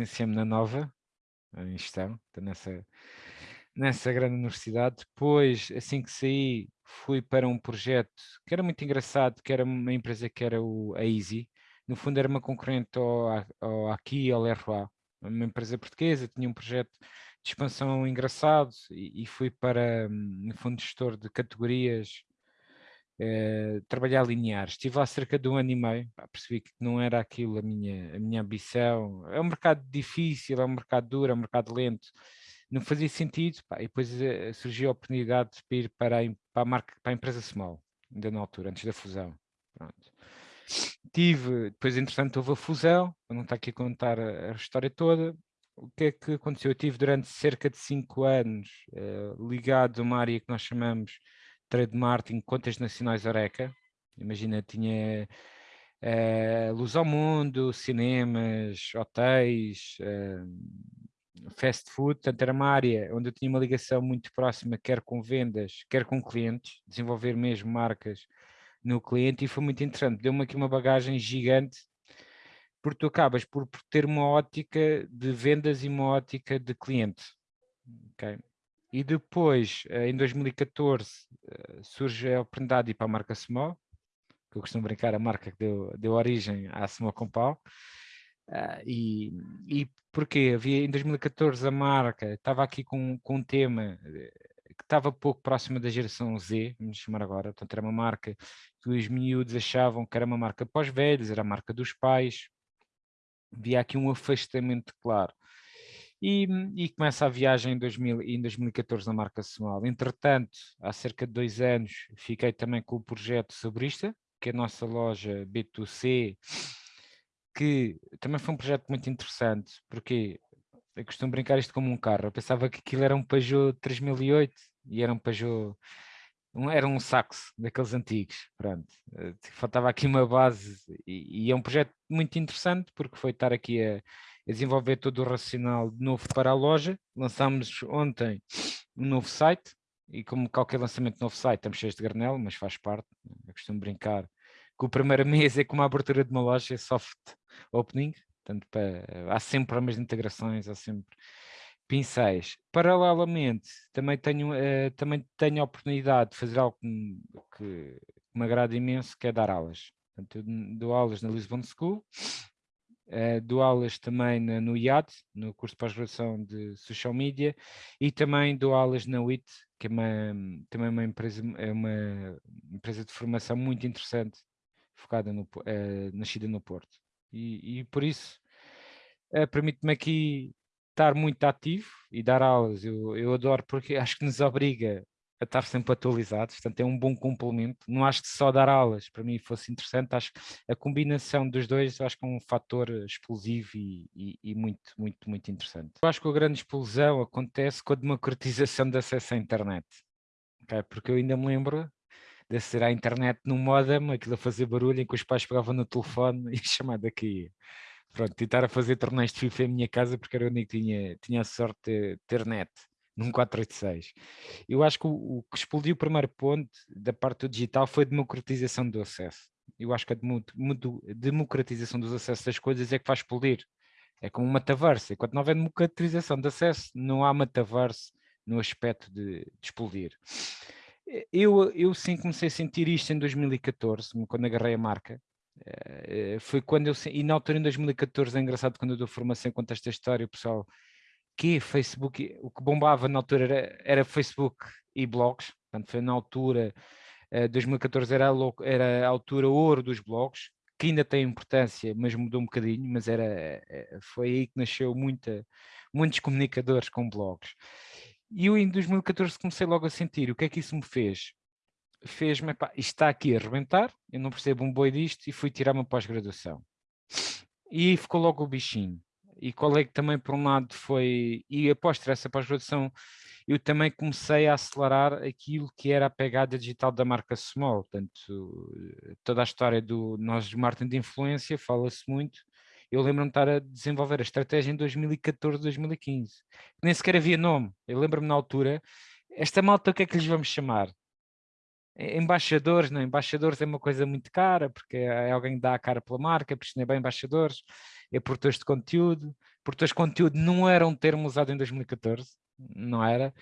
licenciei-me na Nova, em gestão, nessa, nessa grande universidade. Depois, assim que saí, fui para um projeto que era muito engraçado, que era uma empresa que era o, a Easy. No fundo era uma concorrente ao, ao Aqui, ao Leroy, uma empresa portuguesa, tinha um projeto de expansão engraçado e, e fui para, hum, no fundo, gestor de categorias eh, trabalhar linear. Estive lá cerca de um ano e meio, pá, percebi que não era aquilo a minha, a minha ambição. É um mercado difícil, é um mercado duro, é um mercado lento. Não fazia sentido, pá, e depois uh, surgiu a oportunidade de ir para a, para a, marca, para a empresa Small, ainda na altura, antes da fusão. Pronto. Tive, depois entretanto houve a fusão, não estar aqui a contar a, a história toda, o que é que aconteceu? Eu tive durante cerca de cinco anos uh, ligado a uma área que nós chamamos trade marketing, contas nacionais Oreca. Imagina, tinha uh, luz ao mundo, cinemas, hotéis, uh, fast food, portanto era uma área onde eu tinha uma ligação muito próxima, quer com vendas, quer com clientes, desenvolver mesmo marcas no cliente e foi muito interessante, deu-me aqui uma bagagem gigante porque tu acabas por ter uma ótica de vendas e uma ótica de cliente. Okay? E depois, eh, em 2014, eh, surge a oportunidade de ir para a marca Small, que eu costumo brincar, a marca que deu, deu origem à Small Compal. Uh, e, e porquê? Havia em 2014 a marca, estava aqui com, com um tema que estava pouco próxima da geração Z, vamos chamar agora, portanto era uma marca que os miúdos achavam que era uma marca pós-velhos, era a marca dos pais, havia aqui um afastamento claro. E, e, começa a viagem em, 2000, em 2014 na marca Small. Entretanto, há cerca de dois anos, fiquei também com o projeto Sobrista, que é a nossa loja B2C, que também foi um projeto muito interessante, porque eu costumo brincar isto como um carro. Eu pensava que aquilo era um Peugeot 3008 e era um Peugeot, um, era um saxo daqueles antigos, pronto. Eh, faltava aqui uma base e, e é um projeto muito interessante porque foi estar aqui a desenvolver todo o racional de novo para a loja. Lançámos ontem um novo site e como qualquer lançamento de novo site estamos cheios de granel, mas faz parte. Eu costumo brincar que o primeiro mês é como a abertura de uma loja, é soft opening, portanto para, há sempre as integrações, há sempre pincéis. Paralelamente, também tenho, uh, também tenho a oportunidade de fazer algo que, que me agrada imenso, que é dar aulas. Portanto, eu dou aulas na Lisbon School, Uh, dou aulas também na, no IAD, no curso de pós-graduação de Social Media, e também dou aulas na WIT, que é uma, também uma empresa, é uma empresa de formação muito interessante, focada no, uh, nascida no Porto. E, e por isso, uh, permite-me aqui estar muito ativo e dar aulas. Eu, eu adoro porque acho que nos obriga a estar sempre atualizados, portanto é um bom complemento. Não acho que só dar aulas para mim fosse interessante, acho que a combinação dos dois acho que é um fator explosivo e, e, e, muito, muito, muito interessante. Eu acho que a grande explosão acontece com a democratização de acesso à internet, okay? porque eu ainda me lembro de ser à internet num modem, aquilo a fazer barulho em que os pais pegavam no telefone e a chamada aqui. Pronto, tentar a fazer torneios de FIFA em minha casa porque era o único que tinha, tinha a sorte de ter net num 486. Eu acho que o, o, que explodiu o primeiro ponto da parte do digital foi a democratização do acesso. Eu acho que a democratização dos acessos das coisas é que faz explodir. É como uma metaverso. Enquanto não houver democratização de acesso, não há metaverso no aspecto de, de explodir. Eu, eu sim comecei a sentir isto em 2014, quando agarrei a marca. Eh, foi quando eu, e na altura em 2014 é engraçado quando eu dou formação conto esta história, o pessoal que Facebook, o que bombava na altura era, era Facebook e blogs, portanto foi na altura, uh, 2014 era a, era a altura ouro dos blogs, que ainda tem importância, mas mudou um bocadinho, mas era, eh, foi aí que nasceu muita, muitos comunicadores com blogs. E eu em 2014 comecei logo a sentir, o que é que isso me fez? Fez-me, isto está aqui a arrebentar, eu não percebo um boi disto e fui tirar uma pós-graduação. E ficou logo o bichinho e qual é que também por um lado foi, e após ter essa pós-graduação, eu também comecei a acelerar aquilo que era a pegada digital da marca Small, portanto, toda a história do nós marketing de influência, fala-se muito, eu lembro-me de estar a desenvolver a estratégia em 2014, 2015, nem sequer havia nome, eu lembro-me na altura, esta malta o que é que lhes vamos chamar? Embaixadores, não, embaixadores é uma coisa muito cara, porque é alguém que dá a cara pela marca, por isso não é bem embaixadores, é produtores de conteúdo. Produtores de conteúdo não era um termo usado em 2014, não era?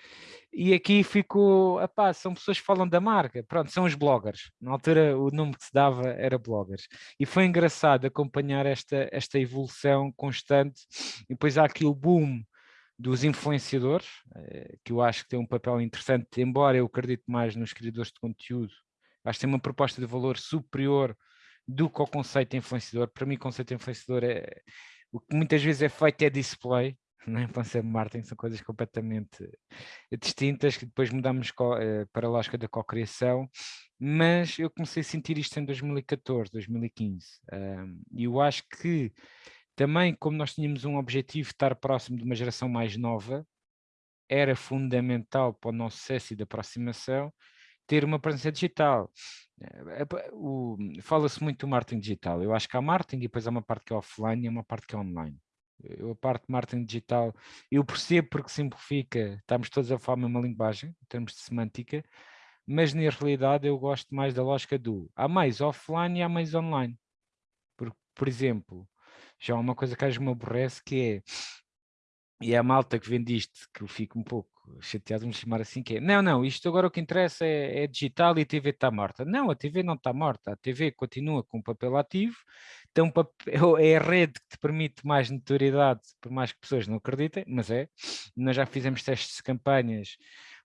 E aqui ficou, epá, são pessoas que falam da marca, pronto, são os bloggers. Na altura o nome que se dava era bloggers. E foi engraçado acompanhar esta, esta evolução constante. E depois há aqui o boom dos influenciadores, eh, que eu acho que tem um papel interessante, embora eu acredite mais nos criadores de conteúdo, acho que tem uma proposta de valor superior do que o conceito influenciador. Para mim, o conceito influenciador é o que muitas vezes é feito é display, não é? Influencer marketing são coisas completamente distintas que depois mudamos eh, para a lógica da cocriação, mas eu comecei a sentir isto em 2014, 2015, e eu acho que também, como nós tínhamos um objetivo de estar próximo de uma geração mais nova, era fundamental para o nosso sucesso e de aproximação ter uma presença digital. Eh, fala-se muito do marketing digital. Eu acho que há marketing e depois há uma parte que é offline e uma parte que é online. Eu, a parte de marketing digital, eu percebo porque simplifica, estamos todos a falar a mesma linguagem, em termos de semântica, mas na realidade eu gosto mais da lógica do há mais offline e há mais online. Por, por exemplo, já há uma coisa que às vezes me aborrece que é, e é a malta que vende isto, que eu fico um pouco chateado, vamos chamar assim, que é, não, não, isto agora o que interessa é, é digital e a TV está morta. Não, a TV não está morta, a TV continua com papel ativo, então é a rede que te permite mais notoriedade, por mais que pessoas não acreditem, mas é, nós já fizemos testes de campanhas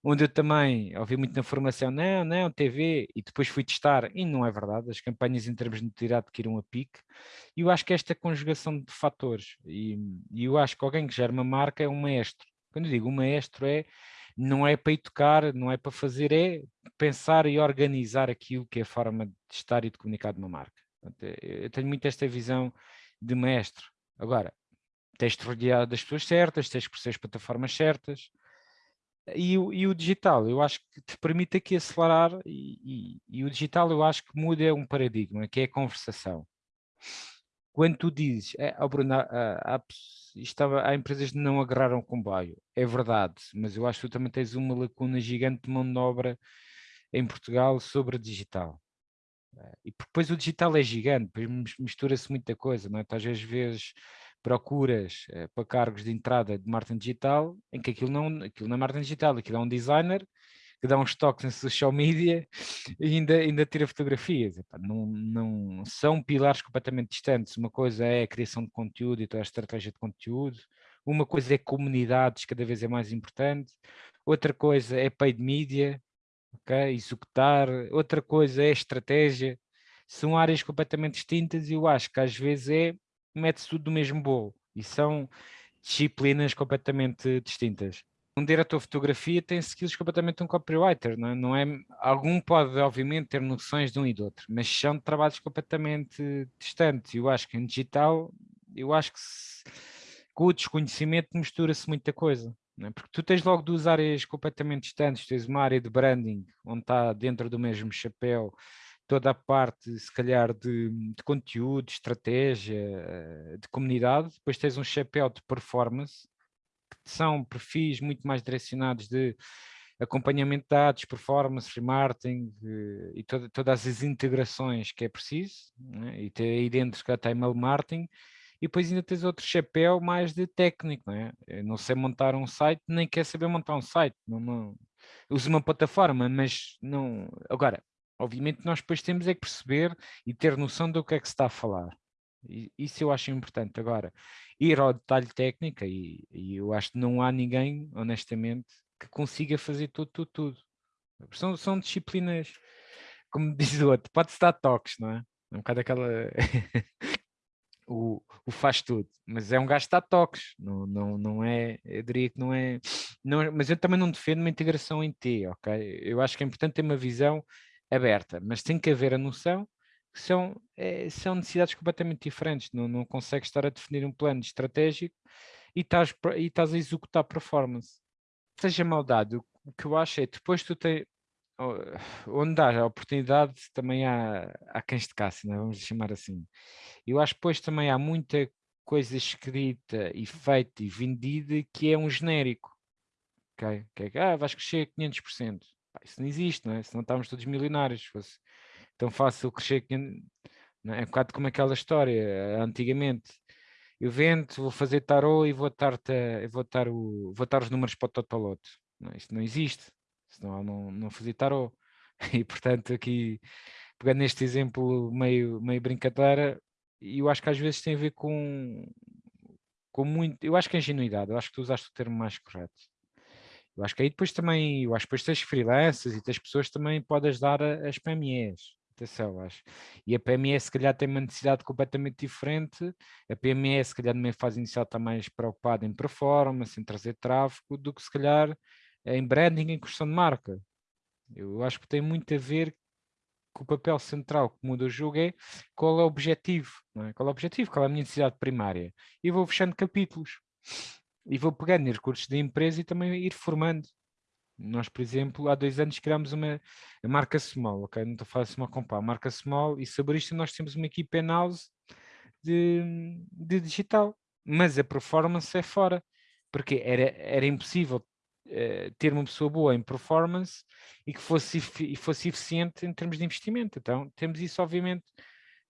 onde eu também ouvi muito na formação, não, não, TV, e depois fui testar, e não é verdade, as campanhas em termos de notoriedade que iram a pique, e eu acho que esta conjugação de fatores, e, e eu acho que alguém que gera uma marca é um maestro. Quando digo maestro é, não é para educar, não é para fazer, é pensar e organizar aquilo que é a forma de estar e de comunicar de uma marca. Eu tenho muito esta visão de mestre. Agora, tens de rodear das pessoas certas, tens que perceber as plataformas certas, e o, e o, digital, eu acho que te permite aqui acelerar e, e, e, o digital eu acho que muda um paradigma, que é a conversação. Quando tu dizes, é, oh Bruno, há, há, estava, há empresas que não agarraram comboio, é verdade, mas eu acho que tu também tens uma lacuna gigante de mão de obra em Portugal sobre digital. E depois o digital é gigante, depois mistura-se muita coisa, não é? Tu às vezes vês procuras uh, para cargos de entrada de marketing digital, em que aquilo não, aquilo não é marketing digital, aquilo é um designer que dá uns toques em social media e ainda, ainda tira fotografias. Não, não, são pilares completamente distantes. Uma coisa é a criação de conteúdo e toda a estratégia de conteúdo, uma coisa é comunidades, cada vez é mais importante, outra coisa é paid media, okay? executar, outra coisa é estratégia, são áreas completamente distintas e eu acho que às vezes é mete-se tudo no mesmo bolo e são disciplinas completamente distintas. Um diretor de fotografia tem skills completamente um copywriter, não é? não é? Algum pode, obviamente, ter noções de um e do outro, mas são trabalhos completamente distantes. Eu acho que em digital, eu acho que se, com o desconhecimento mistura-se muita coisa. É? Porque tu tens logo duas áreas completamente distantes, tens uma área de branding, onde está dentro do mesmo chapéu, toda a parte, se calhar, de, de conteúdo, de estratégia, eh, de comunidade, depois tens um chapéu de performance, são perfis muito mais direcionados de acompanhamento de dados, performance, remarketing eh, e toda, todas as integrações que é preciso, né? e ter aí dentro que até email marketing, e depois ainda tens outro chapéu mais de técnico, não é? Eu não sei montar um site, nem quer saber montar um site, não, não, uso uma plataforma, mas não, agora, Obviamente nós depois temos é que perceber e ter noção do que é que se está a falar. Isso eu acho importante. Agora, ir ao detalhe técnico, e, e eu acho que não há ninguém, honestamente, que consiga fazer tudo, tudo, tudo. São, são disciplinas, como diz o outro, pode-se dar toques, não é? É um bocado aquela... o, o faz tudo, mas é um gajo que dá toques, não, não, não é, eu diria que não é, não, mas eu também não defendo uma integração em T, ok? Eu acho que é importante ter uma visão aberta, mas tem que haver a noção são, é, são necessidades completamente diferentes, não, não consegues estar a definir um plano estratégico e estás, e estás a executar performance. Seja maldade, o, que eu acho é depois tu tens, onde dá a oportunidade também há, há cães de caça, né? vamos chamar assim. Eu acho que depois também há muita coisa escrita e feita e vendida que é um genérico. Okay? Que é, ah, vais crescer 500% isso não existe, não é? Senão estávamos todos milionários. Se fosse tão fácil crescer. Não é? é um bocado como aquela história, antigamente. eu vendo, vou fazer tarô e vou estar, vou estar, o, vou os números para o Totoloto. Não, não existe, senão não, não fazia tarô. E portanto aqui, pegando neste exemplo meio, meio brincadeira, eu acho que às vezes tem a ver com, com muito, eu acho que é ingenuidade, eu acho que tu usaste o termo mais correto. Eu acho que aí depois também, eu acho que depois tens freelancers e tens pessoas também podem ajudar as PMEs. Atenção, acho. E a PME se calhar tem uma necessidade completamente diferente. A PME se calhar numa fase inicial está mais preocupada em performance, em trazer tráfego, do que se calhar em branding, em questão de marca. Eu acho que tem muito a ver com o papel central que muda o jogo é qual é o objetivo, é? qual é o objetivo, qual é a minha necessidade primária. E vou fechando capítulos. E vou pegando recursos da empresa e também ir formando. Nós, por exemplo, há dois anos criámos uma a marca Small, ok? Não estou a falar Small Compá, marca Small e sobre isto nós temos uma equipe in-house de, de digital, mas a performance é fora, porque era, era impossível uh, ter uma pessoa boa em performance e que fosse, e fosse eficiente em termos de investimento. Então temos isso obviamente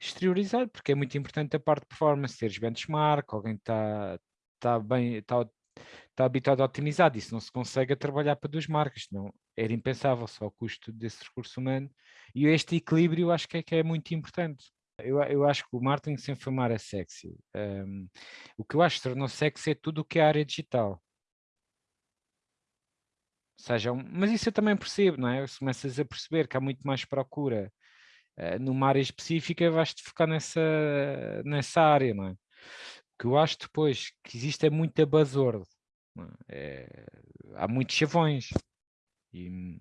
exteriorizado, porque é muito importante a parte de performance, teres benchmark, alguém está tá bem, está está habituado a otimizar, isso não se consegue trabalhar para duas marcas, não era impensável só o custo desse recurso humano e este equilíbrio acho que é, que é muito importante. Eu, eu acho que o marketing sem formar é sexy. Um, o que eu acho que tornou sexy é tudo o que é área digital. Seja, mas isso eu também percebo, não é? Se começas a perceber que há muito mais procura uh, numa área específica, vais-te focar nessa, nessa área, não é? Que eu acho depois que existe é muita buzzword. É, há muitos chavões e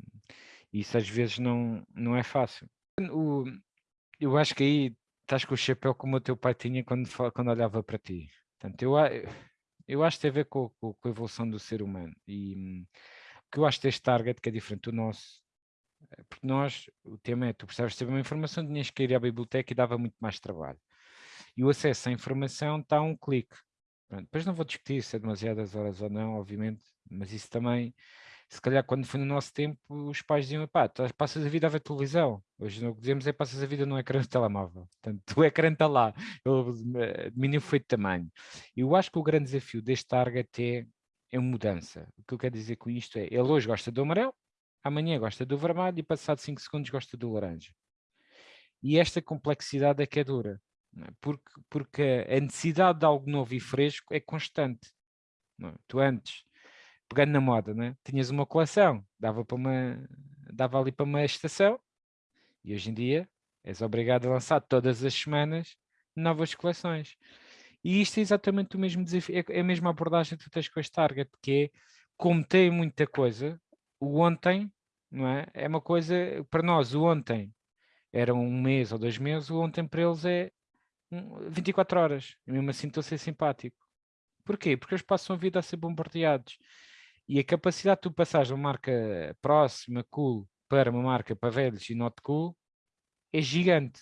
isso às vezes não, não é fácil. O, eu acho que aí estás com o chapéu como o teu pai tinha quando, quando olhava para ti. Portanto, eu, eu acho que tem a ver com, com, com a evolução do ser humano e que eu acho deste target que é diferente do nosso é porque nós, o tema é, tu precisavas ter uma informação, tinhas que ir à biblioteca e dava muito mais trabalho. E o acesso à informação está a um clique. Pronto, depois não vou discutir se é demasiadas horas ou não, obviamente, mas isso também, se calhar quando foi no nosso tempo, os pais diziam, pá, passas a vida a ver televisão. Hoje o que dizemos é passas a vida no ecrã do telemóvel. Portanto, o ecrã está lá, o domínio foi de tamanho. Eu acho que o grande desafio deste target é, é mudança. O que eu quero dizer com isto é, ele hoje gosta do amarelo, amanhã gosta do vermelho e passado 5 segundos gosta do laranja. E esta complexidade é que é dura. É? porque, porque a necessidade de algo novo e fresco é constante. É? Tu antes, pegando na moda, né? tinhas uma coleção, dava, para uma, dava ali para uma estação, e hoje em dia és obrigado a lançar todas as semanas novas coleções. E isto é exatamente o mesmo desafio, é, é a mesma abordagem que tu tens com este target, que é, como tem muita coisa, o ontem, não é? É uma coisa, para nós, o ontem era um mês ou dois meses, o ontem para eles é 24 horas, e mesmo assim estou a ser simpático. Porquê? Porque eles passam a vida a ser bombardeados. E a capacidade de tu passares de uma marca próxima, cool, para uma marca para velhos e not cool, é gigante.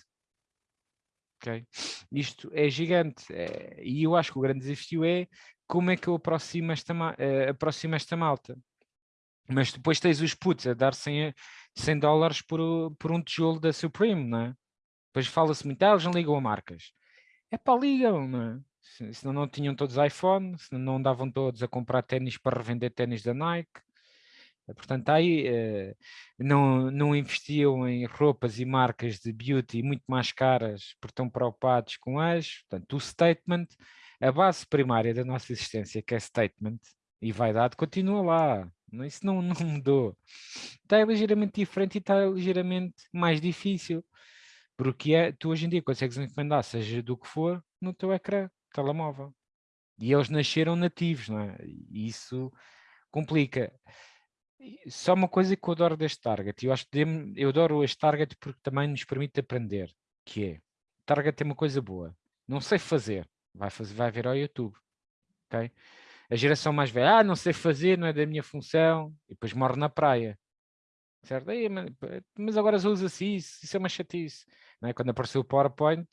Okay? Isto é gigante. É, e eu acho que o grande desafio é como é que eu aproximo esta, uh, aproximo esta malta. Mas depois tens os putos a dar 100, 100 dólares por, por um tijolo da Supreme, não é? Depois fala-se muito, ah, eles não ligam a marcas é pá, ligam, não é? Senão não tinham todos iPhone, senão não andavam todos a comprar ténis para revender ténis da Nike. Eh, portanto, aí eh, não, não investiam em roupas e marcas de beauty muito mais caras porque estão preocupados com as. Portanto, o statement, a base primária da nossa existência, que é statement e vaidade, continua lá. Isso não, não mudou. Está ligeiramente diferente e está ligeiramente mais difícil. Porque é, tu hoje em dia consegues encomendar, seja do que for, no teu ecrã, telemóvel. E eles nasceram nativos, não é? E isso complica. Só uma coisa que eu adoro deste target, eu acho que eu adoro este target porque também nos permite aprender, que é, target tem uma coisa boa, não sei fazer, vai, fazer, vai ver ao YouTube, ok? A geração mais velha, ah, não sei fazer, não é da minha função, e depois morre na praia, certo? Aí, mas agora já usa assim, isso, isso é uma chatice. É? Quando apareceu o PowerPoint,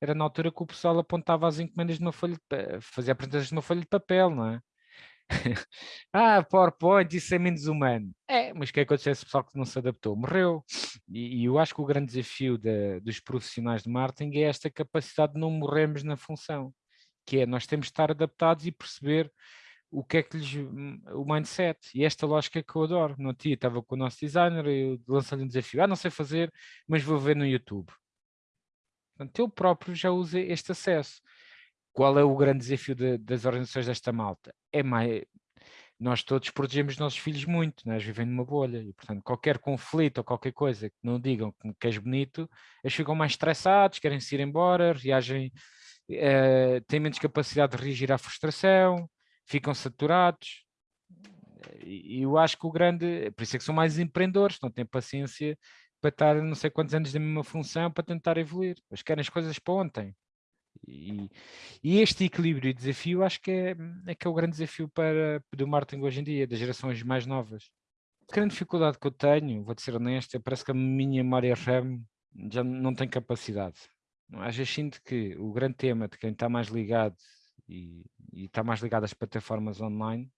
era na altura que o pessoal apontava as encomendas de uma folha, de, fazia apresentações de uma folha de papel, não é? ah, PowerPoint, isso é menos humano. É, mas o que aconteceu esse pessoal que não se adaptou? Morreu. E, e eu acho que o grande desafio de, dos profissionais de marketing é esta capacidade de não morrermos na função. que é nós temos de estar adaptados e perceber o que é que lhes, hum, o mindset, e esta lógica que eu adoro, no dia estava com o nosso designer, eu lançei-lhe um desafio, ah, não sei fazer, mas vou ver no YouTube. Portanto, eu próprio já usei este acesso. Qual é o grande desafio de, das organizações desta malta? É mais, nós todos protegemos os nossos filhos muito, nós vivemos numa bolha, e portanto qualquer conflito ou qualquer coisa que não digam que és bonito, eles ficam mais estressados, querem se ir embora, reagem, uh, têm menos capacidade de reagir à frustração, ficam saturados. E eu acho que o grande, por isso é que são mais empreendedores, não têm paciência para estar não sei quantos anos da mesma função para tentar evoluir. Eles querem as coisas para ontem. E, e, este equilíbrio e desafio acho que é, é, que é o grande desafio para, do marketing hoje em dia, das gerações mais novas. A grande dificuldade que eu tenho, vou ser honesto, é parece que a minha memória RAM já não tem capacidade. Às vezes sinto que o grande tema de quem está mais ligado e, e está mais ligado às plataformas online,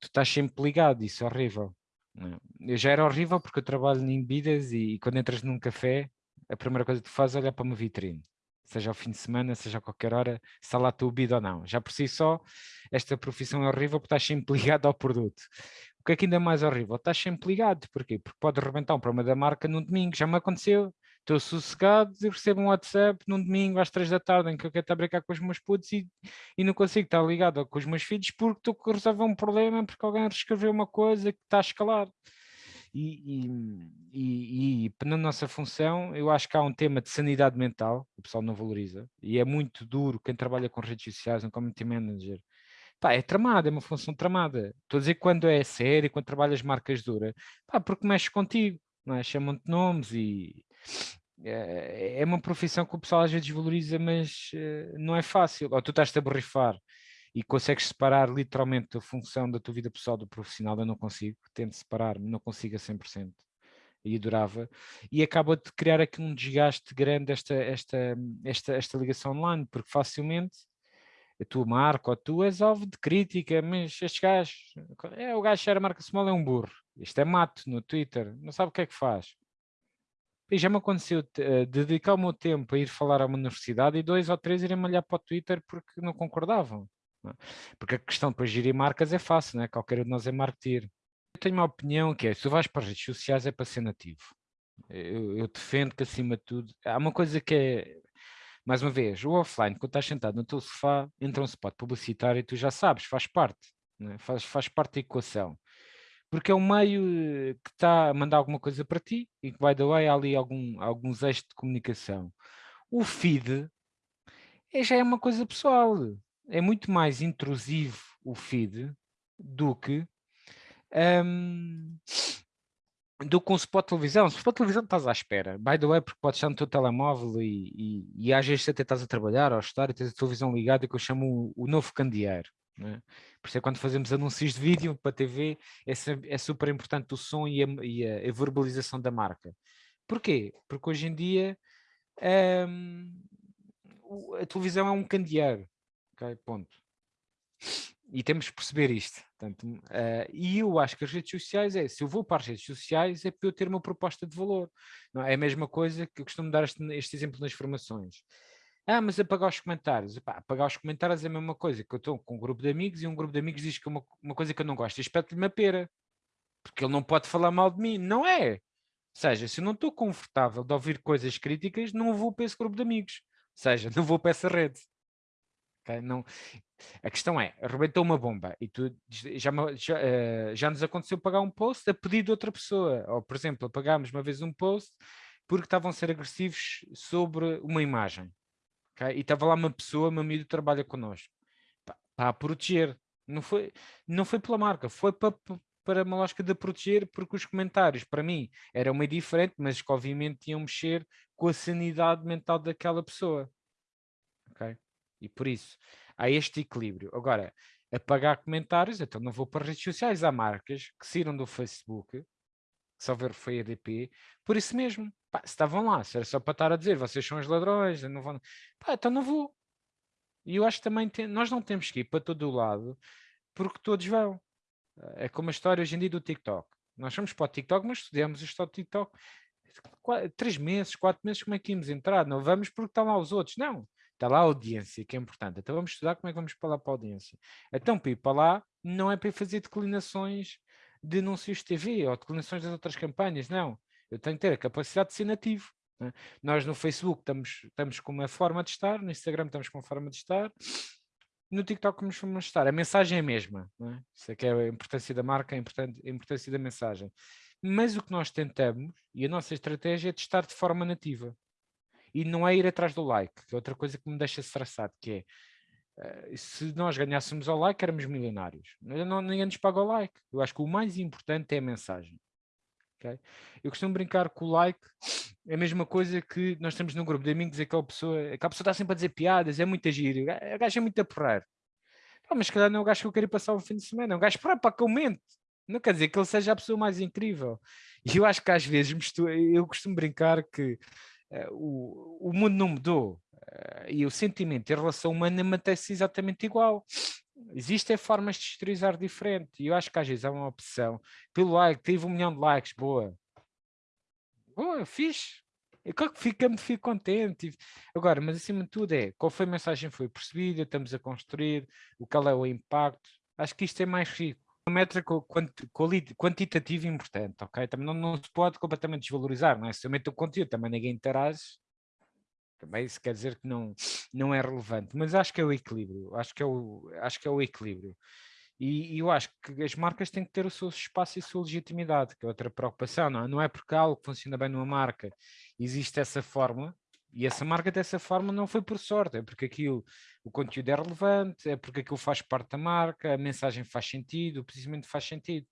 tu estás sempre ligado, isso é horrível. É? Eu já era horrível porque eu trabalho em bebidas e, quando entras num café, a primeira coisa que tu fazes é olhar para uma vitrine seja ao fim de semana, seja a qualquer hora, se está lá tua bebida ou não. Já por si só, esta profissão é horrível porque estás sempre ligado ao produto. O que é que ainda é mais horrível? Estás sempre ligado, porquê? Porque pode arrebentar um problema da marca num domingo, já me aconteceu, estou sossegado e recebo um WhatsApp num domingo às três da tarde em que eu quero estar a brincar com os meus putos e, e não consigo estar ligado com os meus filhos porque estou a resolver um problema porque alguém reescreveu uma coisa que está a escalar. E, e, e, na nossa função, eu acho que há um tema de sanidade mental, o pessoal não valoriza, e é muito duro quem trabalha com redes sociais, um community manager. Pá, é tramada, é uma função tramada. Estou a dizer quando é sério, quando trabalhas marcas duras, pá, porque mexes contigo, não é? chamam-te nomes e é, é uma profissão que o pessoal às vezes valoriza, mas uh, não é fácil. Ou tu estás-te a borrifar e consegues separar literalmente a função da tua vida pessoal do profissional, eu não consigo, tento separar, não consigo a 100% e adorava, e acaba de criar aqui um desgaste grande esta, esta, esta, esta ligação online, porque facilmente a tua marca ou tu és alvo de crítica, mas estes gajos, é, o gajo era marca small é um burro, isto é mato no Twitter, não sabe o que é que faz. E já me aconteceu uh, dedicar o meu tempo a ir falar a uma universidade e dois ou três irem malhar para o Twitter porque não concordavam. É? Porque a questão depois de gerir marcas é fácil, né? qualquer um de nós é marketeer. Eu tenho uma opinião que é, se tu vais para as redes sociais é para ser nativo. Eu, eu, defendo que acima de tudo, há uma coisa que é, mais uma vez, o offline, quando estás sentado no teu sofá, entra um spot publicitário e tu já sabes, faz parte, né? faz, faz parte da equação. Porque é um meio eh, que está a mandar alguma coisa para ti e que, by the way, há ali algum, alguns eixos de comunicação. O feed é, já é uma coisa pessoal é muito mais intrusivo o feed do que um, do que um spot de televisão. Se de televisão estás à espera, by the way, porque podes estar no teu telemóvel e, e, e às vezes até estás a trabalhar ou a estar e tens a televisão ligada que eu chamo o, o novo candeeiro. É? Por isso é quando fazemos anúncios de vídeo para TV, é, é super importante o som e a, e a, verbalização da marca. Porquê? Porque hoje em dia um, a televisão é um candeeiro ok? Ponto. E temos que perceber isto. Portanto, uh, e eu acho que as redes sociais é, se eu vou para as redes sociais é para eu ter uma proposta de valor. Não, é a mesma coisa que eu costumo dar este, este exemplo nas formações. Ah, mas apagar os comentários. Epá, apagar os comentários é a mesma coisa, que eu estou com um grupo de amigos e um grupo de amigos diz que uma, uma coisa que eu não gosto, espeto-lhe uma pera. Porque ele não pode falar mal de mim. Não é. Ou seja, se eu não estou confortável de ouvir coisas críticas, não vou para esse grupo de amigos. Ou seja, não vou para essa rede. Okay? Não, a questão é, arrebentou uma bomba e tu já, já, uh, já nos aconteceu pagar um post a pedido de outra pessoa, ou por exemplo, pagámos uma vez um post porque estavam a ser agressivos sobre uma imagem, okay? e estava lá uma pessoa, meu amigo trabalha connosco, para, proteger, não foi, não foi pela marca, foi para, para uma lógica de proteger, porque os comentários, para mim, eram meio diferente, mas que obviamente iam mexer com a sanidade mental daquela pessoa. E por isso, há este equilíbrio. Agora, apagar comentários, então não vou para as redes sociais. Há marcas que saíram do Facebook, só ver foi ADP, por isso mesmo. Pá, se estavam lá, se era só para estar a dizer, vocês são os ladrões, não vão... Pá, então não vou. E eu acho que também, tem... nós não temos que ir para todo o lado, porque todos vão. É como a história hoje em dia do TikTok. Nós fomos para o TikTok, mas estudamos isto TikTok. Quatro, três meses, quatro meses, como é que íamos entrar? Não vamos porque estão lá os outros. Não, Está lá a audiência, que é importante. Então vamos estudar como é que vamos falar para a audiência. Então, para ir para lá, não é para fazer declinações de TV ou declinações das outras campanhas, não. Eu tenho que ter a capacidade de ser nativo. É? Nós no Facebook estamos, estamos com uma forma de estar, no Instagram estamos com uma forma de estar, no TikTok como vamos estar. A mensagem é a mesma. É? Isso é que é a importância da marca, a importância da mensagem. Mas o que nós tentamos, e a nossa estratégia é de estar de forma nativa. E não é ir atrás do like, que é outra coisa que me deixa estressado, que é, uh, se nós ganhássemos ao like, éramos milionários. Não, ninguém nos paga o like. Eu acho que o mais importante é a mensagem. Okay? Eu costumo brincar com o like, é a mesma coisa que nós temos no grupo de amigos, aquela pessoa, aquela pessoa está sempre a dizer piadas, é muito giro, o gajo é muito a porrar. Ah, mas se calhar não é o gajo que eu quero passar o fim de semana, é um gajo para, para que aumente. Não quer dizer que ele seja a pessoa mais incrível. E eu acho que às vezes eu costumo brincar que uh, o, o mundo não mudou e o sentimento em relação humana mantém-se exatamente igual. Existem formas de exteriorizar diferente e eu acho que às vezes há uma opção pelo like, teve um milhão de likes, boa. Boa, fixe. Eu claro que fico, fico contente. Agora, mas acima de tudo é, qual foi a mensagem foi percebida, estamos a construir, o qual é o impacto. Acho que isto é mais rico uma métrica quantitativa importante, ok? Também não, não, se pode completamente desvalorizar, não é? Se o conteúdo, também ninguém interage, também isso quer dizer que não, não é relevante, mas acho que é o equilíbrio, acho que é o, acho que é o equilíbrio. E, e eu acho que as marcas têm que ter o seu espaço e a sua legitimidade, que é outra preocupação, não é? Não é porque algo funciona bem numa marca, existe essa fórmula, e essa marca dessa forma não foi por sorte, é porque aquilo, o conteúdo é relevante, é porque aquilo faz parte da marca, a mensagem faz sentido, o posicionamento faz sentido.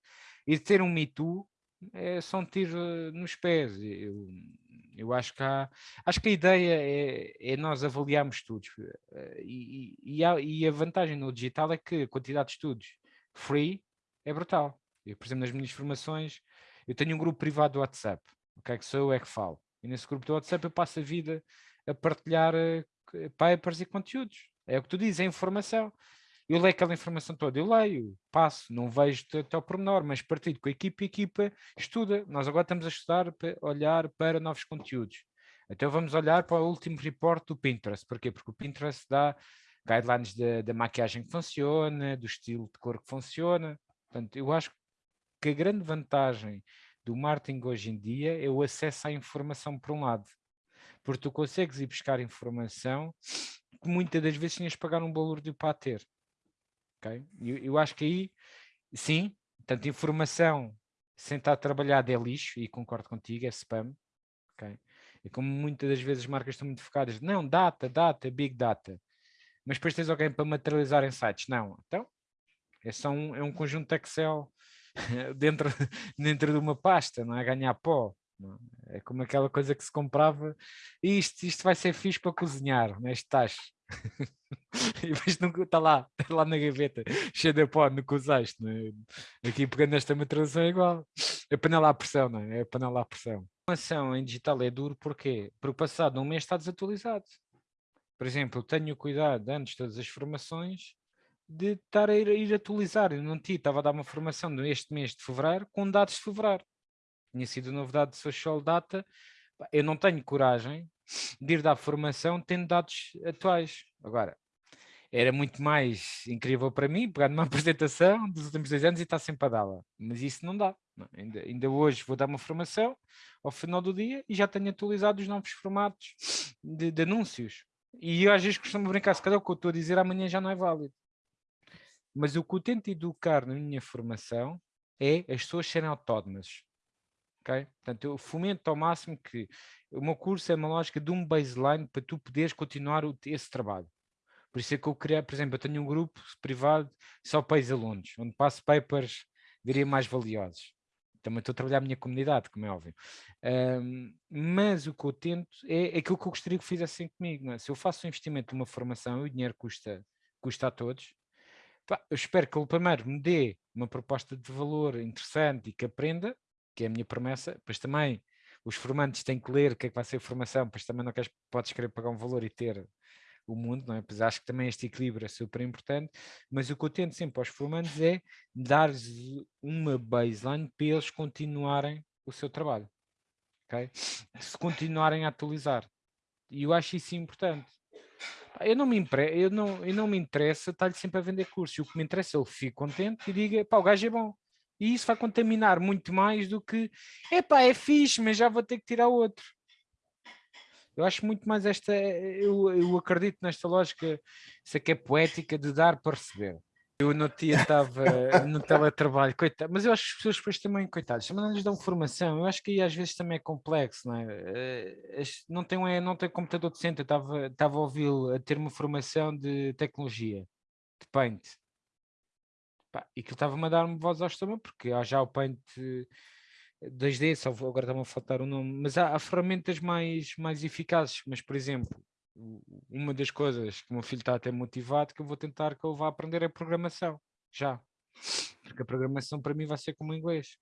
E ter um Me Too é só um tiro eh, nos pés. Eu, eu acho que há, acho que a ideia é, é nós avaliarmos estudos eh, e, e, a, e, a, vantagem no digital é que a quantidade de estudos free é brutal. Eu, por exemplo, nas minhas formações, eu tenho um grupo privado do WhatsApp, okay, que sou eu é que falo. E nesse grupo do WhatsApp eu passo a vida a partilhar uh, papers e conteúdos. É o que tu dizes, é informação. Eu leio aquela informação toda, eu leio, passo, não vejo até ao pormenor, mas partilho com a equipa a equipa estuda. Nós agora estamos a estudar, para olhar para novos conteúdos. Então vamos olhar para o último report do Pinterest. Porquê? Porque o Pinterest dá guidelines da maquiagem que funciona, do estilo de cor que funciona. Portanto, eu acho que a grande vantagem do marketing hoje em dia é o acesso à informação por um lado. Porque tu consegues ir buscar informação que muitas das vezes tinhas de pagar um valor de para ter. Eu, eu acho que aí, sim, tanto informação sem estar trabalhada é lixo, e concordo contigo, é spam. E como muitas das vezes as marcas estão muito focadas, não, data, data, big data. Mas depois tens alguém para materializar em sites. Não, então, é só um, é um conjunto de Excel dentro, dentro de uma pasta, não é? Ganhar pó. É? é como aquela coisa que se comprava, isto, isto vai ser fixe para cozinhar, neste tacho. e depois não está lá, está lá na gaveta, cheio de pó, que usaste. É? Aqui pegando esta materialização é igual. É panela à pressão, não é? É panela à pressão. A informação em digital é duro porque, porque passado um mês está desatualizado. Por exemplo, tenho cuidado antes todas as formações de estar a ir, a ir atualizar. Eu não tinha, estava a dar uma formação neste mês de fevereiro com dados de fevereiro. Tinha sido novidade de social data. Eu não tenho coragem de ir dar formação tendo dados atuais. Agora, era muito mais incrível para mim pegar numa apresentação dos últimos dois anos e estar sempre a dá-la. Mas isso não dá. Não. Ainda, ainda hoje vou dar uma formação ao final do dia e já tenho atualizado os novos formatos de, de anúncios. E eu às vezes costumo brincar, se calhar o que eu estou a dizer amanhã já não é válido. Mas o que eu tento educar na minha formação é as pessoas serem autónomas. Okay? Portanto, eu fomento ao máximo que o meu curso é uma lógica de um baseline para tu poderes continuar esse trabalho. Por isso é que eu criei, por exemplo, eu tenho um grupo privado só para ex-alunos, onde passo papers, diria, mais valiosos. Também estou a trabalhar a minha comunidade, como é óbvio. Um, mas o que eu tento é aquilo que eu gostaria que fizessem comigo. É? Se eu faço um investimento numa formação e o dinheiro custa, custa a todos, Pá, eu espero que ele primeiro me dê uma proposta de valor interessante e que aprenda, que é a minha promessa, pois também os formantes têm que ler o que é que vai ser a formação, pois também não queres, podes querer pagar um valor e ter o mundo, não é? Pois acho que também este equilíbrio é super importante, mas o que eu tento sempre aos formantes é dar-lhes uma baseline para eles continuarem o seu trabalho, ok? Se continuarem a atualizar. E eu acho isso importante. eu não me, impre... eu não, eu não me interessa estar-lhe sempre a vender cursos. O que me interessa é ele fique contente e diga, pá, o gajo é bom. E isso vai contaminar muito mais do que, epá, é fixe, mas já vou ter que tirar outro. Eu acho muito mais esta, eu, eu acredito nesta lógica, isso aqui é poética de dar para receber. Eu no dia estava no teletrabalho, coitado, mas eu acho que as pessoas depois também, coitados, também não lhes dão formação, eu acho que aí às vezes também é complexo, não é? Eh, não tem, não tem computador decente, eu estava, estava a ouvi-lo a ter uma formação de tecnologia, de Paint, Pá, e que estava-me a dar-me voz ao estômago, porque há já o Paint 2D, só agora está-me a faltar o nome, mas há, há ferramentas mais, mais eficazes, mas por exemplo, uma das coisas que o meu filho está até motivado que eu vou tentar que ele vá aprender é programação, já. Porque a programação para mim vai ser como inglês.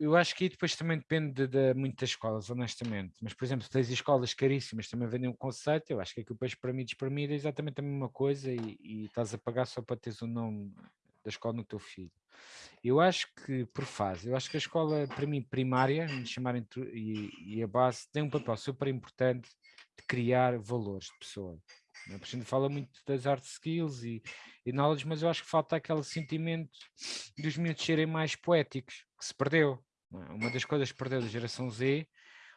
Eu, acho que aí depois também depende de, de muitas escolas, honestamente. Mas, por exemplo, tens escolas caríssimas também vendem um conceito, eu acho que aquilo depois para mim mim é exatamente a mesma coisa e, e estás a pagar só para teres o nome da escola no teu filho. Eu acho que, por fase, eu acho que a escola, para mim, primária, me chamarem e, e a base, tem um papel super importante de criar valores de pessoa. A gente fala muito das art skills e, e knowledge, mas eu acho que falta aquele sentimento dos miúdos serem mais poéticos, que se perdeu. É? Uma das coisas que perdeu da geração Z,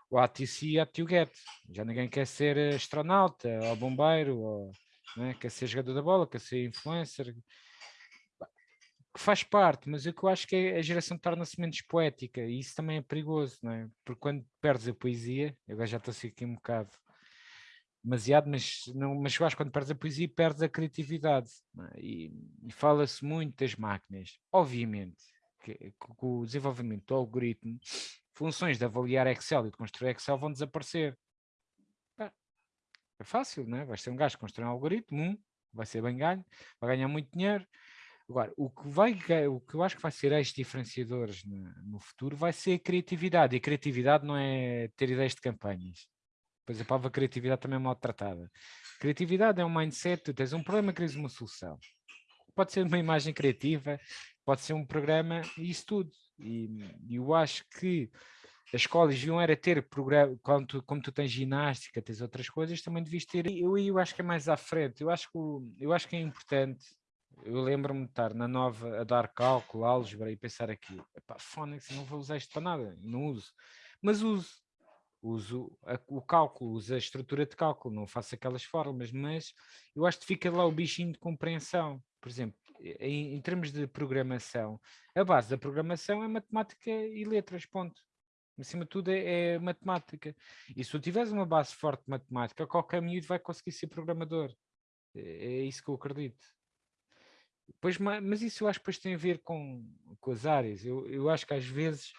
o ATC e a get. Já ninguém quer ser astronauta, ou bombeiro, ou é? quer ser jogador da bola, quer ser influencer, que faz parte, mas o que eu acho que é, a geração torna-se menos poética e isso também é perigoso, não é? Porque quando perdes a poesia, eu agora já estou assim aqui um bocado demasiado, mas, não, mas eu acho que quando perdes a poesia perdes a criatividade é? e, e fala-se muito das máquinas. Obviamente que, que, o desenvolvimento do algoritmo, funções de avaliar Excel e de construir Excel vão desaparecer. É fácil, não é? Vais ser um gajo que constrói um algoritmo, um, vai ser bem ganho, vai ganhar muito dinheiro, Agora, o que, vai, o que eu acho que vai ser eixos diferenciadores no, futuro vai ser a criatividade. E a criatividade não é ter ideias de campanhas. Pois a palavra criatividade também é maltratada. Criatividade é um mindset, tu tens um problema, queres uma solução. Pode ser uma imagem criativa, pode ser um programa, isso tudo. E eu acho que as escolas deviam era ter programa, como tu, como tu tens ginástica, tens outras coisas, também devias ter. Eu, eu acho que é mais à frente. Eu acho que, eu acho que é importante eu lembro-me de estar na nova a dar cálculo, álgebra e pensar aqui, epá, Phonics, não vou usar isto para nada, não uso. Mas uso, uso a, o cálculo, uso a estrutura de cálculo, não faço aquelas fórmulas, mas eu acho que fica lá o bichinho de compreensão. Por exemplo, em, em termos de programação, a base da programação é matemática e letras, ponto. Acima de tudo é, é, matemática. E se tu tiveres uma base forte de matemática, qualquer miúdo vai conseguir ser programador. É, é isso que eu acredito. Pois, mas isso eu acho que depois tem a ver com, com as áreas. Eu, eu acho que às vezes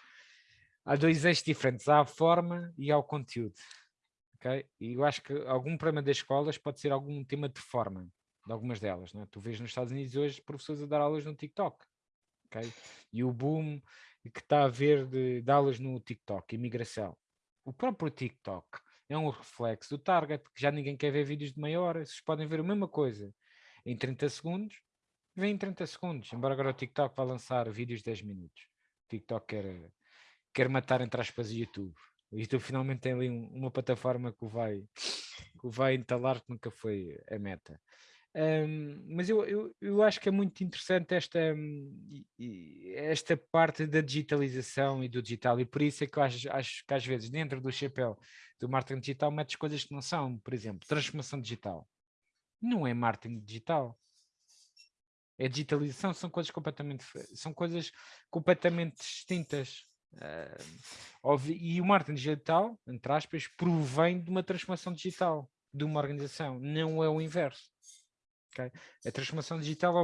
há dois eixos diferentes, há a forma e há o conteúdo. Okay? E eu acho que algum problema das escolas pode ser algum tema de forma, de algumas delas. Não é? Tu vês nos Estados Unidos hoje professores a dar aulas no TikTok. Okay? E o boom que está a haver de, de aulas no TikTok, imigração. O próprio TikTok é um reflexo do target, que já ninguém quer ver vídeos de meia hora. Vocês podem ver a mesma coisa em 30 segundos vem em 30 segundos, embora agora o TikTok vá lançar vídeos de 10 minutos. O TikTok quer, quer matar entre aspas o YouTube. O YouTube finalmente tem ali um, uma plataforma que o vai, que vai entalar que nunca foi a meta. Um, mas eu, eu, eu acho que é muito interessante esta, esta parte da digitalização e do digital, e por isso é que eu acho, acho que às vezes dentro do chapéu do marketing digital metes coisas que não são, por exemplo, transformação digital. Não é marketing digital, é digitalização, são coisas completamente, são coisas completamente distintas. Uh, e o marketing digital, entre aspas, provém de uma transformação digital de uma organização, não é o inverso. Okay? A transformação digital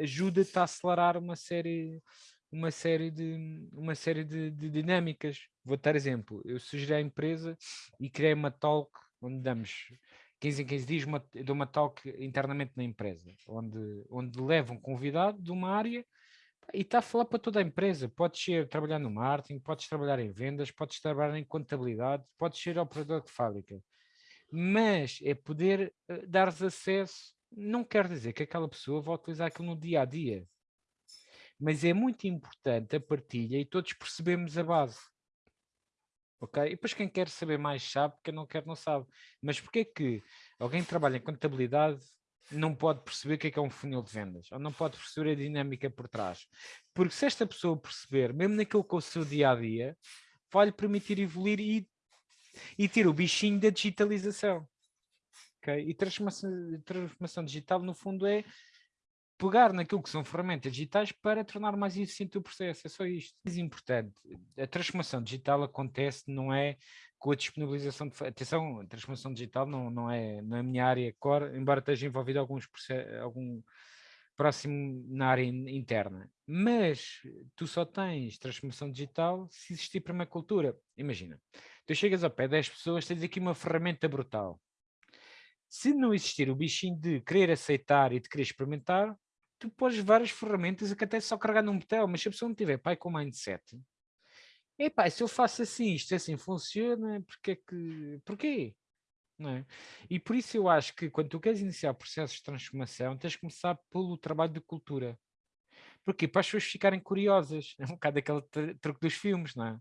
ajuda-te a acelerar uma série, uma série, de, uma série de, de dinâmicas. Vou dar exemplo, eu sugeri à empresa e criei uma talk onde damos 15 em 15 dias uma, dou uma talk internamente na empresa, onde, onde levo um convidado de uma área e está a falar para toda a empresa. Podes ser trabalhar no marketing, podes trabalhar em vendas, podes trabalhar em contabilidade, podes ser operador de fábrica. Mas é poder uh, dar-vos acesso, não quer dizer que aquela pessoa vá utilizar aquilo no dia a dia. Mas é muito importante a partilha e todos percebemos a base. Ok? E depois quem quer saber mais sabe, quem não quer não sabe. Mas porquê que alguém que trabalha em contabilidade não pode perceber o que é, que é um funil de vendas, ou não pode perceber a dinâmica por trás? Porque se esta pessoa perceber, mesmo naquilo que é o seu dia-a-dia, -dia, vai-lhe permitir evoluir e, e ter o bichinho da digitalização. Okay? E transformação, transformação digital, no fundo, é pegar naquilo que são ferramentas digitais para tornar mais eficiente o processo, é só isto. Mais importante, a transformação digital acontece, não é com a disponibilização de... Atenção, a transformação digital não, não é na minha área core, embora esteja envolvido alguns algum próximo na área interna. Mas tu só tens transformação digital se existir permacultura. Imagina, tu chegas ao pé de 10 pessoas, tens aqui uma ferramenta brutal. Se não existir o bichinho de querer aceitar e de querer experimentar, tu podes várias ferramentas que até só carregar num botão, mas se a pessoa não tiver pai com mindset, epá, se eu faço assim, isto assim funciona, porque é que, porquê? É? E por isso eu acho que quando tu queres iniciar processos de transformação, tens de começar pelo trabalho de cultura. Porquê? Para as pessoas ficarem curiosas. É um bocado aquele truque dos filmes, não é?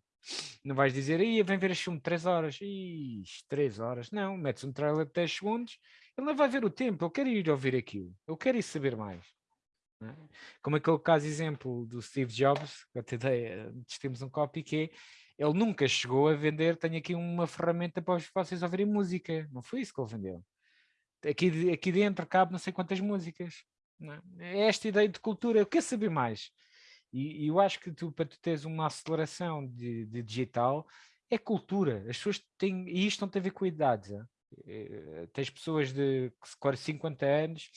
Não vais dizer, aí vem ver este filme de 3 horas. Ixi, 3 horas. Não, metes um trailer de 10 segundos, ele não vai ver o tempo, eu quero ir ouvir aquilo, eu quero ir saber mais. É? Como aquele caso exemplo do Steve Jobs, que até temos um copy que é, ele nunca chegou a vender, tenho aqui uma ferramenta para vocês ouvirem música, não foi isso que ele vendeu. Aqui, aqui dentro cabe não sei quantas músicas. É? é esta ideia de cultura, eu quero saber mais. E, e, eu acho que tu, para tu teres uma aceleração de, de digital, é cultura. As pessoas têm, e isto não tem a ver com a idade. É, tens pessoas de 50 anos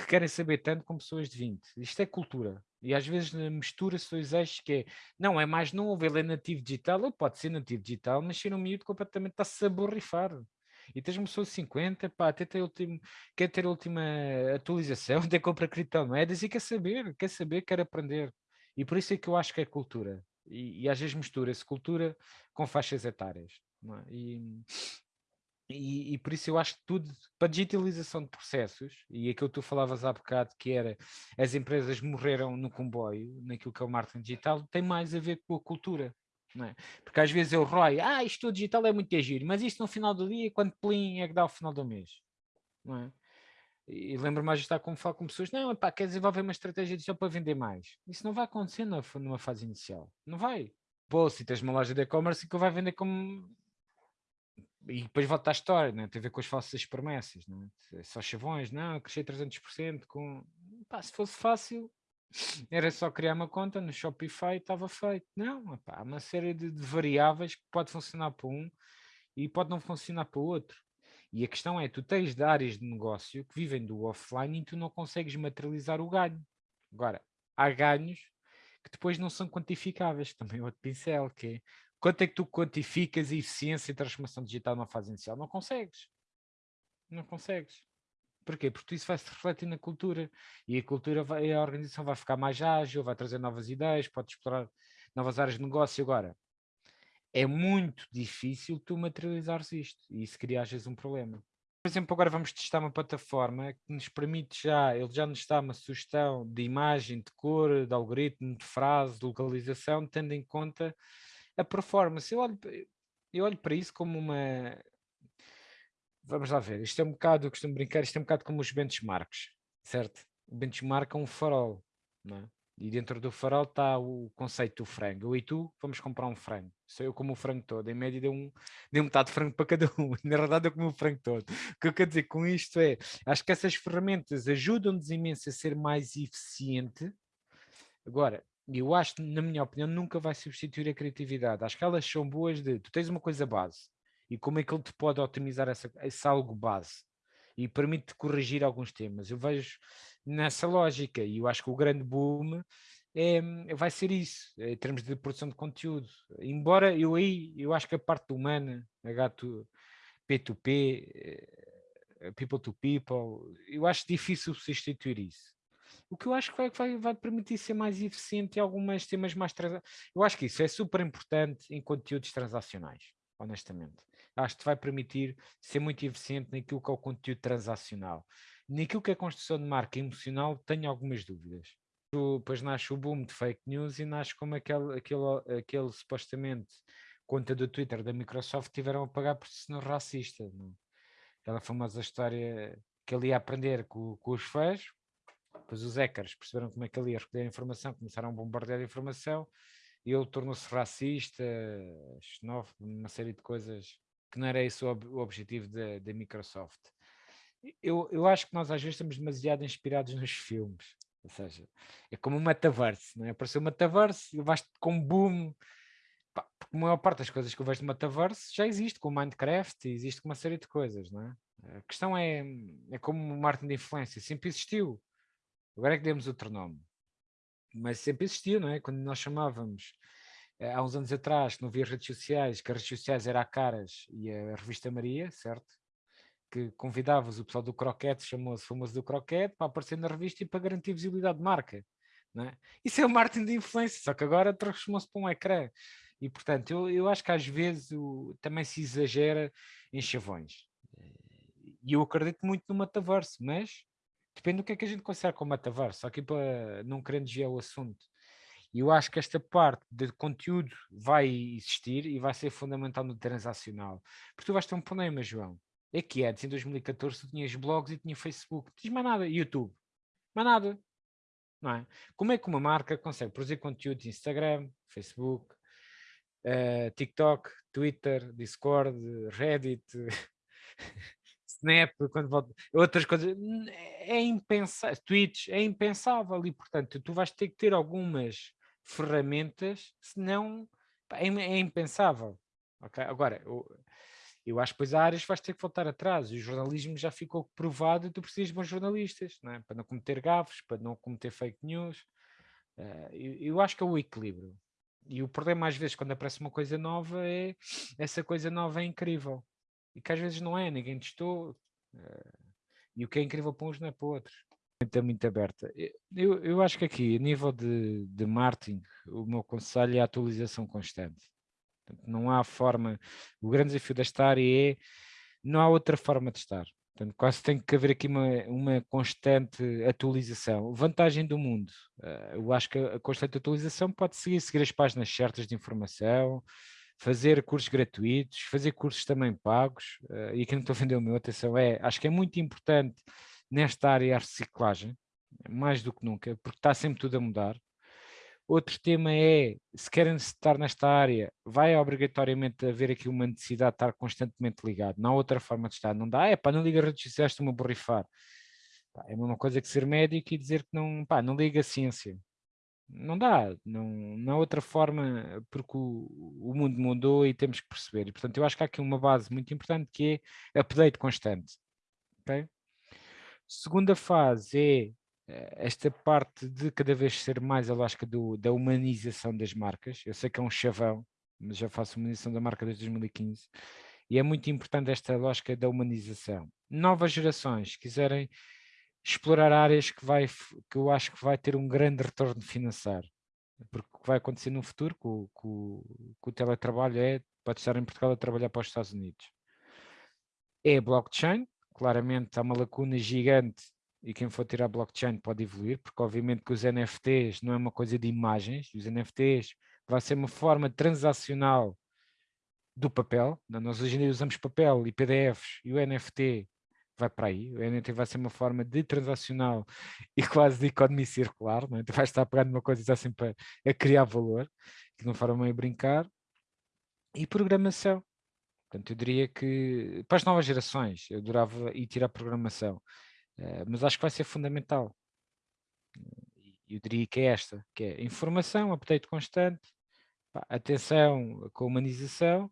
que querem saber tanto como pessoas de 20. Isto é cultura. E às vezes mistura-se dois eixos que é, não, é mais novo, ele é nativo digital, ele pode ser nativo digital, mas ser um miúdo completamente está-se a. E tens uma pessoa de 50, pá, até ter último, quer ter a última atualização, até compra criptomoedas e quer saber, quer saber, quer aprender. E por isso é que eu acho que é cultura. E, e às vezes mistura-se cultura com faixas etárias. É? E, e, e, por isso eu acho que tudo, para digitalização de processos, e aquilo que tu falavas há bocado, que era as empresas morreram no comboio, naquilo que é o marketing digital, tem mais a ver com a cultura. Não é? Porque às vezes eu ROI, ah, isto digital é muito giro, mas isto no final do dia, quanto plim é que dá ao final do mês? Não é? E lembro mais de estar como falo com pessoas, não, pá, quer desenvolver uma estratégia digital para vender mais. Isso não vai acontecer numa fase inicial. Não vai. Pô, se tens uma loja de e-commerce que vai vender como e depois volta à história, né? tem a ver com as falsas promessas, né? só chavões, não, crescer 300% com... Pá, se fosse fácil, era só criar uma conta no Shopify e estava feito. Não, pá, há uma série de, de, variáveis que pode funcionar para um e pode não funcionar para o outro. E a questão é, tu tens de áreas de negócio que vivem do offline e tu não consegues materializar o ganho. Agora, há ganhos que depois não são quantificáveis, também é outro pincel, que é Quanto é que tu quantificas a eficiência e transformação digital numa fase inicial? Não consegues. Não consegues. Porquê? Porque isso vai se refletir na cultura e a cultura vai, a organização vai ficar mais ágil, vai trazer novas ideias, pode explorar novas áreas de negócio. Agora, é muito difícil tu materializares isto e isso cria às vezes um problema. Por exemplo, agora vamos testar uma plataforma que nos permite já, ele já nos dá uma sugestão de imagem, de cor, de algoritmo, de frase, de localização, tendo em conta a performance, eu olho, eu olho para isso como uma... Vamos lá ver, isto é um bocado, eu costumo brincar, isto é um bocado como os benchmarks, certo? O benchmark é um farol, não é? E dentro do farol está o conceito do frango. Eu e tu vamos comprar um frango. Sou eu como o frango todo. Em média deu, um, deu metade de frango para cada um. Na verdade eu como o frango todo. O que eu quero dizer com isto é, acho que essas ferramentas ajudam-nos imenso a ser mais eficiente. Agora, eu acho, na minha opinião, nunca vai substituir a criatividade. Acho que elas são boas de, tu tens uma coisa base, e como é que ele te pode otimizar essa, esse algo base, e permite-te corrigir alguns temas. Eu vejo nessa lógica, e eu acho que o grande boom é, vai ser isso, em termos de produção de conteúdo. Embora eu aí, eu acho que a parte humana, H2, P2P, eh, people to people, eu acho difícil substituir isso. O que eu acho que vai, vai, vai permitir ser mais eficiente em alguns temas mais... Eu acho que isso é super importante em conteúdos transacionais, honestamente. Acho que vai permitir ser muito eficiente naquilo que é o conteúdo transacional. Naquilo que é a construção de marca emocional, tenho algumas dúvidas. Depois nasce o boom de fake news e nasce como aquele, aquele, aquele supostamente conta do Twitter da Microsoft tiveram a pagar por senhor racista. Não? É? Aquela famosa história que ele ia aprender com, com os fãs, depois os hackers perceberam como é que ele ia recolher informação, começaram a bombardear a informação e ele tornou-se racista, xenófobo, uma série de coisas que não era esse o, ob o objetivo da Microsoft. Eu, eu acho que nós às vezes estamos demasiado inspirados nos filmes, ou seja, é como o metaverse, não é? Apareceu o metaverse e vais com um boom, porque a maior parte das coisas que eu vejo no metaverse já existe, com o Minecraft, existe com uma série de coisas, não é? A questão é, é como o marketing de influência, sempre existiu, agora é que demos outro nome mas sempre existiu, não é? Quando nós chamávamos, eh, há uns anos atrás, que não havia redes sociais, que as redes sociais eram a Caras e a Revista Maria, certo? Que convidavas o pessoal do Croquete, chamou-se famoso do Croquete, para aparecer na revista e para garantir visibilidade de marca. É? Isso é o marketing de influência, só que agora transformou-se para um ecrã. E, portanto, eu, eu acho que às vezes o, também se exagera em chavões. E eu acredito muito no metaverso, mas Depende do que é que a gente considera como metaverso, aqui para não querer desviar o assunto. E eu acho que esta parte de conteúdo vai existir e vai ser fundamental no transacional. Porque tu vais ter um problema, João. É que antes, em 2014, tu tinhas blogs e tinha Facebook. Não tinhas mais nada. YouTube. Mais nada. Não é? Como é que uma marca consegue produzir conteúdo Instagram, Facebook, uh, TikTok, Twitter, Discord, Reddit, Snap, quando volta, outras coisas, é impensável, Twitch é impensável e portanto tu vais ter que ter algumas ferramentas, senão é, é impensável. Okay? Agora, eu, eu acho que depois há áreas que vais ter que voltar atrás, o jornalismo já ficou provado e tu precisas de bons jornalistas, não é? para não cometer gafes, para não cometer fake news. Uh, eu, eu acho que é o equilíbrio. E o problema às vezes quando aparece uma coisa nova é essa coisa nova é incrível e que às vezes não é, ninguém testou, uh, e o que é incrível para uns não é para outros. Está muito aberta. Eu, eu acho que aqui, a nível de, de marketing, o meu conselho é a atualização constante. não há forma, o grande desafio desta área é, não há outra forma de estar. Portanto, quase tem que haver aqui uma, uma constante atualização. Vantagem do mundo, uh, eu acho que a constante atualização pode seguir, seguir as páginas certas de informação, fazer cursos gratuitos, fazer cursos também pagos, uh, e aqui não estou a vender o meu, atenção, é, acho que é muito importante nesta área a reciclagem, mais do que nunca, porque está sempre tudo a mudar. Outro tema é, se querem estar nesta área, vai obrigatoriamente haver aqui uma necessidade de estar constantemente ligado, não há outra forma de estar, não dá, é pá, não liga redes sociais, estou-me a borrifar. É a mesma coisa que ser médico e dizer que não, pá, não liga a ciência, não dá, não, não há outra forma, porque o, o, mundo mudou e temos que perceber. E, portanto, eu acho que há aqui uma base muito importante que é update constante. Okay? Segunda fase é eh, esta parte de cada vez ser mais a lógica do, da humanização das marcas. Eu sei que é um chavão, mas já faço humanização da marca desde 2015. E é muito importante esta lógica da humanização. Novas gerações quiserem explorar áreas que, vai, que eu acho que vai ter um grande retorno financeiro. Porque o que vai acontecer no futuro com, com, com o teletrabalho é, pode estar em Portugal a trabalhar para os Estados Unidos. É blockchain, claramente há uma lacuna gigante e quem for tirar blockchain pode evoluir, porque obviamente que os NFTs não é uma coisa de imagens, os NFTs vai ser uma forma transacional do papel, nós hoje em dia usamos papel e PDFs e o NFT vai para aí, o NFT vai ser uma forma de transacional e quase de economia circular, não é? tu vais estar pegando uma coisa assim para a criar valor, que não forma meio brincar, e programação. Portanto, eu diria que para as novas gerações, eu adorava ir tirar programação, uh, mas acho que vai ser fundamental. Eu diria que é esta, que é informação, update constante, pá, atenção com a humanização,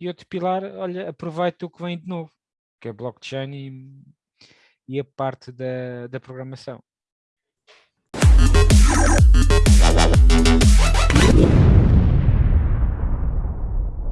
e outro pilar, olha, aproveita o que vem de novo que é blockchain e, e a parte da, da programação.